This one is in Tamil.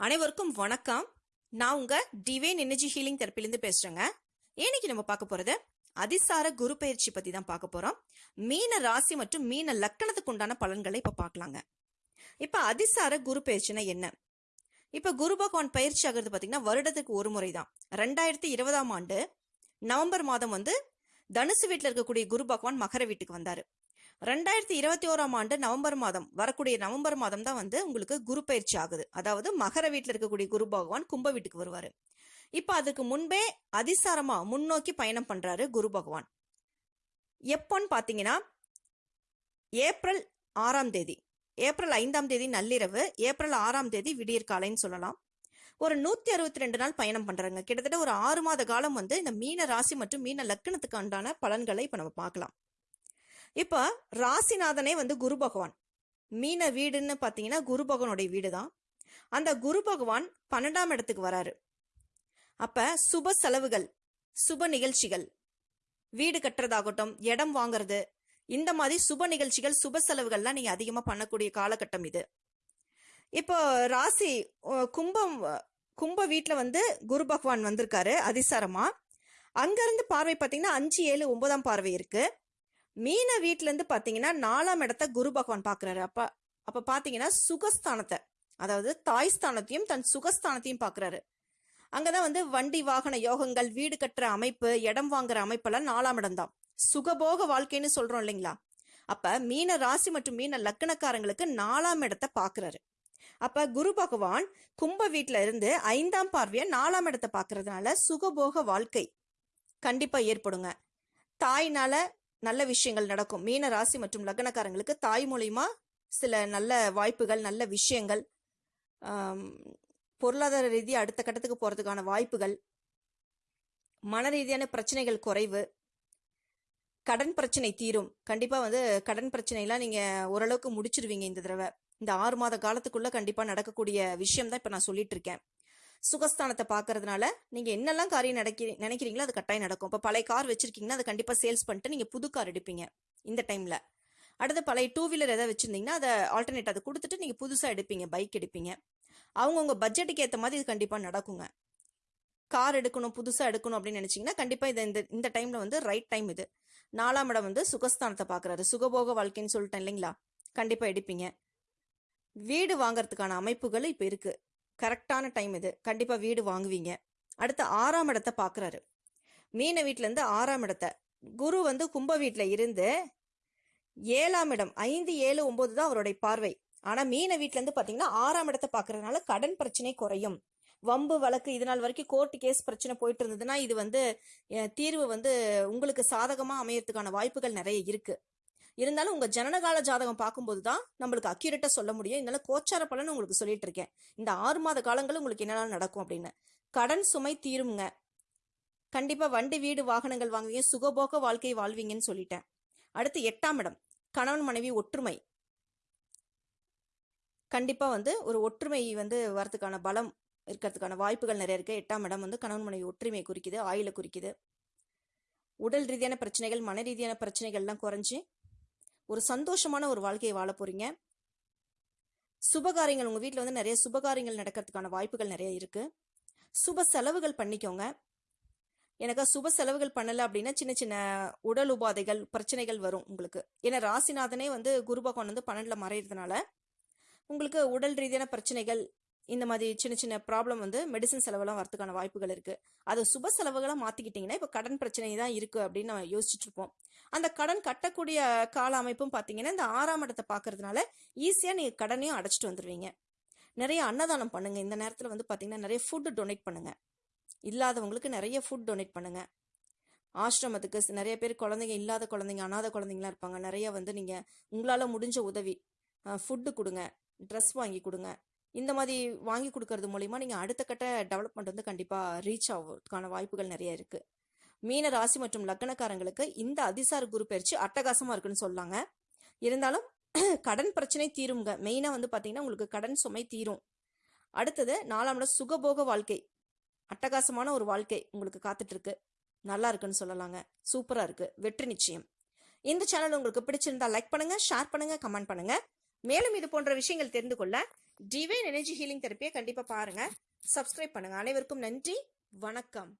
அனைவருக்கும் வணக்கம். நான் உங்க டிவைன் எனர்ஜி ஹீலிங் தெரப்பிலிருந்து பேசுறேங்க. இன்னைக்கு நம்ம பார்க்க போறது அதிசார குரு பயிற்சி பத்தி தான் பார்க்க போறோம். மீன ராசி மற்றும் மீன லக்கணத்துக்கு உண்டான பலன்களை இப்ப பார்க்கலாங்க. இப்ப அதிசார குரு பயிற்சினா என்ன? இப்ப குரு பகவான் பயிற்சி ஆகிறது பாத்தீங்கன்னா வருடத்துக்கு ஒரு முறை தான். ரெண்டாயிரத்தி இருபதாம் ஆண்டு நவம்பர் மாதம் வந்து தனுசு வீட்டில் இருக்கக்கூடிய குரு பகவான் மகர வீட்டுக்கு வந்தாரு. ரெண்டாயிரத்தி இருபத்தி ஓராம் ஆண்டு நவம்பர் மாதம் வரக்கூடிய நவம்பர் மாதம் தான் வந்து உங்களுக்கு குரு பயிற்சி ஆகுது. அதாவது மகர வீட்டில் இருக்கக்கூடிய குரு பகவான் கும்ப வீட்டுக்கு வருவார். இப்போ அதுக்கு முன்பே அதிசாரமா முன்னோக்கி பயணம் பண்றாரு குரு பகவான். எப்போன்னு பார்த்தீங்கன்னா ஏப்ரல் ஆறாம் தேதி ஏப்ரல் ஐந்தாம் தேதி நள்ளிரவு ஏப்ரல் ஆறாம் தேதி விடியற் காலைன்னு சொல்லலாம். ஒரு நூத்தி அறுபத்தி ரெண்டு நாள் பயணம் பண்றாங்க. கிட்டத்தட்ட ஒரு ஆறு மாத காலம் வந்து இந்த மீன ராசி மற்றும் மீன லக்கணத்துக்கு உண்டான பலன்களை இப்ப நம்ம பார்க்கலாம். இப்போ ராசிநாதனே வந்து குரு பகவான். மீன வீடுன்னு பார்த்தீங்கன்னா குரு பகவானுடைய வீடு தான் அந்த குரு பகவான் பன்னெண்டாம் இடத்துக்கு வராரு. அப்ப சுப செலவுகள் சுப நிகழ்ச்சிகள் வீடு கட்டுறதாகட்டும் இடம் வாங்குறது இந்த மாதிரி சுப நிகழ்ச்சிகள் சுப செலவுகள்லாம் நீங்க அதிகமா பண்ணக்கூடிய காலகட்டம் இது. இப்போ ராசி கும்பம் கும்ப வீட்டில் வந்து குரு பகவான் வந்திருக்காரு அதிசாரமா. அங்கிருந்து பார்வை பார்த்தீங்கன்னா அஞ்சு ஏழு ஒன்பதாம் பார்வை இருக்கு. மீன வீட்ல இருந்து பாத்தீங்கன்னா நாலாம் இடத்த குரு பகவான் பாக்குறாரு. அப்ப அப்ப பாத்தீங்கன்னா சுகஸ்தானத்தை அதாவது தாய் ஸ்தானத்தையும் தன் சுகஸ்தானத்தையும் பாக்குறாரு. அங்கதான் வந்து வண்டி வாகன யோகங்கள் வீடு கட்டுற அமைப்பு இடம் வாங்குற அமைப்பெல்லாம் நாலாம் இடம் தான் சுகபோக வாழ்க்கைன்னு சொல்றோம் இல்லைங்களா? அப்ப மீன ராசி மற்றும் மீன லக்கணக்காரங்களுக்கு நாலாம் இடத்தை பாக்குறாரு. அப்ப குரு பகவான் கும்ப வீட்டுல இருந்து ஐந்தாம் பார்வைய நாலாம் இடத்தை பாக்குறதுனால சுகபோக வாழ்க்கை கண்டிப்பா ஏற்படுங்க. தாய்னால நல்ல விஷயங்கள் நடக்கும். மீன ராசி மற்றும் லக்னக்காரங்களுக்கு தாய் மூலியமா சில நல்ல வாய்ப்புகள் நல்ல விஷயங்கள் பொருளாதார ரீதியாக அடுத்த கட்டத்துக்கு போகிறதுக்கான வாய்ப்புகள் மன ரீதியான பிரச்சனைகள் குறைவு கடன் பிரச்சனை தீரும். கண்டிப்பாக வந்து கடன் பிரச்சனைலாம் நீங்கள் ஓரளவுக்கு முடிச்சிருவீங்க இந்த தடவை. இந்த ஆறு மாத காலத்துக்குள்ளே கண்டிப்பாக நடக்கக்கூடிய விஷயம் தான் இப்போ நான் சொல்லிட்டு இருக்கேன். சுகஸ்தானத்தை பார்க்கறதுனால நீங்கள் என்னெல்லாம் காரியம் நடக்கி நினைக்கிறீங்களோ அது கட்டாயம் நடக்கும். இப்போ பழைய கார் வச்சிருக்கீங்கன்னா அதை கண்டிப்பாக சேல்ஸ் பண்ணிட்டு நீங்கள் புது கார் எடுப்பீங்க இந்த டைமில் அடுத்து பழைய டூ வீலர் எதாவது வச்சுருந்தீங்கன்னா அதை ஆல்டர்னேட் அதை கொடுத்துட்டு நீங்கள் புதுசாக எடுப்பீங்க பைக் எடுப்பீங்க. அவங்கவுங்க பட்ஜெட்டுக்கு ஏற்ற மாதிரி இது கண்டிப்பாக நடக்குங்க. கார் எடுக்கணும் புதுசாக எடுக்கணும் அப்படின்னு நினச்சிங்கன்னா கண்டிப்பாக இது இந்த இந்த டைமில் வந்து ரைட் டைம் இது. நாலாம் இடம் வந்து சுகஸ்தானத்தை பார்க்குறாரு சுகபோக வாழ்க்கைன்னு சொல்லிட்டேன் இல்லைங்களா? கண்டிப்பாக எடுப்பீங்க. வீடு வாங்குறதுக்கான அமைப்புகள் இப்போ இருக்குது கரெக்டான டைம் இது. கண்டிப்பாக வீடு வாங்குவீங்க. அடுத்து ஆறாம் இடத்தை பார்க்குறாரு மீன வீட்டிலேருந்து ஆறாம் இடத்தை. குரு வந்து கும்ப வீட்டில் இருந்து ஏழாம் இடம். ஐந்து ஏழு ஒம்பது தான் அவருடைய பார்வை. ஆனால் மீன வீட்டிலேருந்து பார்த்தீங்கன்னா ஆறாம் இடத்தை பார்க்கறதுனால கடன் பிரச்சனை குறையும். வம்பு வழக்கு இது நாள் வரைக்கும் கோர்ட்டு கேஸ் பிரச்சனை போயிட்டு இருந்ததுன்னா இது வந்து தீர்வு வந்து உங்களுக்கு சாதகமாக அமையறதுக்கான வாய்ப்புகள் நிறைய இருக்குது இருந்தாலும் உங்கள் ஜனனகால ஜாதகம் பார்க்கும்போது தான் நம்மளுக்கு அக்யூரேட்டாக சொல்ல முடியும். இதனால கோச்சார பலன் உங்களுக்கு சொல்லிட்டு இருக்கேன். இந்த ஆறு மாத காலங்கள் உங்களுக்கு என்னென்ன நடக்கும் அப்படின்னு. கடன் சுமை தீருங்க கண்டிப்பாக வண்டி வீடு வாகனங்கள் வாங்குவீங்க. சுகபோக வாழ்க்கை வாழ்வீங்கன்னு சொல்லிட்டேன். அடுத்து எட்டாம் இடம். கணவன் மனைவி ஒற்றுமை. கண்டிப்பாக வந்து ஒரு ஒற்றுமை வந்து வரதுக்கான பலம் இருக்கிறதுக்கான வாய்ப்புகள் நிறைய இருக்குது எட்டாம் இடம் வந்து கணவன் மனைவி ஒற்றுமை குறிக்குது ஆயுளை குறிக்குது. உடல் ரீதியான பிரச்சனைகள் மன ரீதியான பிரச்சனைகள்லாம் குறைஞ்சி ஒரு சந்தோஷமான ஒரு வாழ்க்கையை வாழ போறீங்க. சுபகாரியங்கள் உங்க வீட்டில் வந்து நிறைய சுபகாரியங்கள் நடக்கிறதுக்கான வாய்ப்புகள் நிறைய இருக்கு. சுப செலவுகள் பண்ணிக்கோங்க. எனக்கு சுப செலவுகள் பண்ணலை அப்படின்னா சின்ன சின்ன உடல் உபாதைகள் பிரச்சனைகள் வரும் உங்களுக்கு. ஏன்னா ராசிநாதனே வந்து குரு பகவான் வந்து பன்னெண்டில் மறையிறதுனால உங்களுக்கு உடல் ரீதியான பிரச்சனைகள் இந்த மாதிரி சின்ன சின்ன ப்ராப்ளம் வந்து மெடிசன் செலவெல்லாம் வரதுக்கான வாய்ப்புகள் இருக்குது அது சுப செலவுகளாக மாற்றிக்கிட்டிங்கன்னா இப்போ கடன் பிரச்சனை தான் இருக்குது அப்படின்னு நம்ம யோசிச்சுட்டு இருப்போம். அந்த கடன் கட்டக்கூடிய கால அமைப்பும் பார்த்தீங்கன்னா இந்த ஆறாம் இடத்தை பார்க்கறதுனால ஈஸியாக நீங்கள் கடனையும் அடைச்சிட்டு வந்துருவீங்க. நிறைய அன்னதானம் பண்ணுங்கள் இந்த நேரத்தில் வந்து பார்த்தீங்கன்னா நிறைய ஃபுட் டொனேட் பண்ணுங்கள் இல்லாதவங்களுக்கு நிறைய ஃபுட் டொனேட் பண்ணுங்கள் ஆசிரமத்துக்கு நிறைய பேர் குழந்தைங்க இல்லாத குழந்தைங்க அனாத குழந்தைங்களாம் இருப்பாங்க. நிறைய வந்து நீங்கள் உங்களால் முடிஞ்ச உதவி ஃபுட்டு கொடுங்க. ட்ரெஸ் வாங்கி கொடுங்க. இந்த மாதிரி வாங்கி கொடுக்கறது மூலிமா நீங்கள் அடுத்த கட்ட டெவலப்மெண்ட் வந்து கண்டிப்பாக ரீச் ஆகிறதுக்கான வாய்ப்புகள் நிறைய இருக்குது மீன ராசி மற்றும் லக்னக்காரங்களுக்கு இந்த அதிசார குரு பயிற்சி அட்டகாசமா இருக்குன்னு சொல்லாங்க. இருந்தாலும் கடன் பிரச்சனை தீருங்க மெயினா வந்து பாத்தீங்கன்னா உங்களுக்கு கடன் சுமை தீரும். அடுத்தது நாலாம் இடம் சுகபோக வாழ்க்கை. அட்டகாசமான ஒரு வாழ்க்கை உங்களுக்கு காத்துட்டு இருக்கு நல்லா இருக்குன்னு சொல்லலாங்க. சூப்பரா இருக்கு. வெற்றி நிச்சயம். இந்த சேனல் உங்களுக்கு பிடிச்சிருந்தா லைக் பண்ணுங்க ஷேர் பண்ணுங்க கமெண்ட் பண்ணுங்க. மேலும் இது போன்ற விஷயங்கள் தெரிந்து கொள்ள டிவைன் எனர்ஜி ஹீலிங் தெரப்பியை கண்டிப்பா பாருங்க. சப்ஸ்கிரைப் பண்ணுங்க. அனைவருக்கும் நன்றி. வணக்கம்.